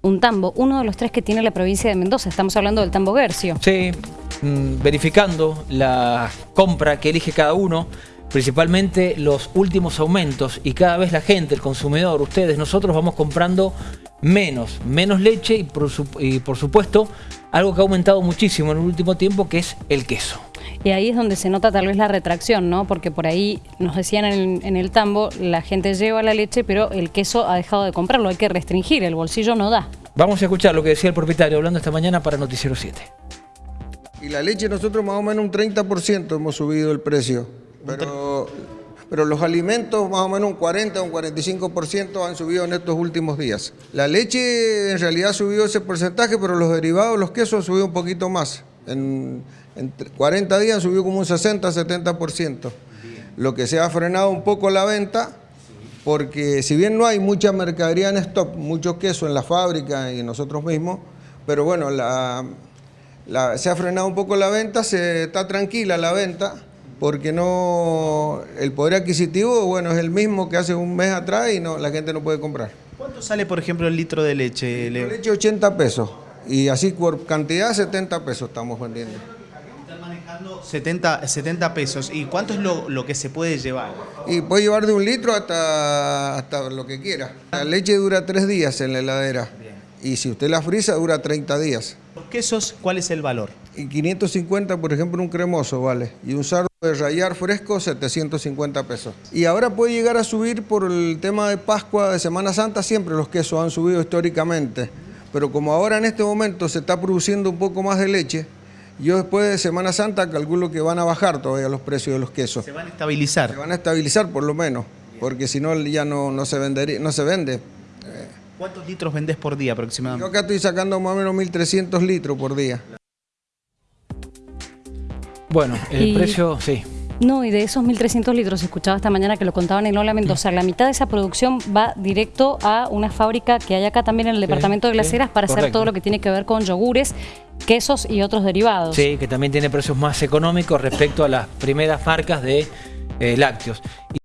un tambo, uno de los tres que tiene la provincia de Mendoza. Estamos hablando del tambo Gercio. Sí, mm, verificando la compra que elige cada uno, principalmente los últimos aumentos y cada vez la gente, el consumidor, ustedes, nosotros vamos comprando menos, menos leche y por, y por supuesto algo que ha aumentado muchísimo en el último tiempo que es el queso. Y ahí es donde se nota tal vez la retracción, ¿no? Porque por ahí nos decían en, en el tambo, la gente lleva la leche, pero el queso ha dejado de comprarlo, hay que restringir, el bolsillo no da. Vamos a escuchar lo que decía el propietario hablando esta mañana para Noticiero 7. Y la leche nosotros más o menos un 30% hemos subido el precio. Pero, pero los alimentos más o menos un 40 o un 45% han subido en estos últimos días. La leche en realidad ha subido ese porcentaje, pero los derivados, los quesos han subido un poquito más. En, en 40 días subido como un 60-70%. Lo que se ha frenado un poco la venta, porque si bien no hay mucha mercadería en stock, mucho queso en la fábrica y nosotros mismos, pero bueno, la, la- se ha frenado un poco la venta, se está tranquila la venta, porque no el poder adquisitivo, bueno, es el mismo que hace un mes atrás y no, la gente no puede comprar. ¿Cuánto sale, por ejemplo, el litro de leche, La Leo? leche 80 pesos y así por cantidad 70 pesos estamos vendiendo. Están manejando 70, 70 pesos. ¿Y cuánto es lo, lo que se puede llevar? Y puede llevar de un litro hasta, hasta lo que quiera. La leche dura tres días en la heladera y si usted la frisa dura 30 días. Los quesos, ¿cuál es el valor? Y 550, por ejemplo, un cremoso, vale. Y un sardo de rayar fresco, 750 pesos. Y ahora puede llegar a subir por el tema de Pascua, de Semana Santa, siempre los quesos han subido históricamente. Pero como ahora en este momento se está produciendo un poco más de leche, yo después de Semana Santa calculo que van a bajar todavía los precios de los quesos. Se van a Se estabilizar. van a estabilizar por lo menos, porque si no ya no, no, se vendería, no se vende. ¿Cuántos litros vendés por día Yo aproximadamente? acá estoy sacando más o menos 1.300 litros por día. Bueno, el Y- precio, sí. No, y de esos 1.300 litros, escuchaba esta mañana que lo contaban en Lola Mendoza, la mitad de esa producción va directo a una fábrica que hay acá también en el departamento de sí, Heras para hacer todo lo que tiene que ver con yogures, quesos y otros derivados. Sí, que también tiene precios más económicos respecto a las primeras marcas de eh, lácteos.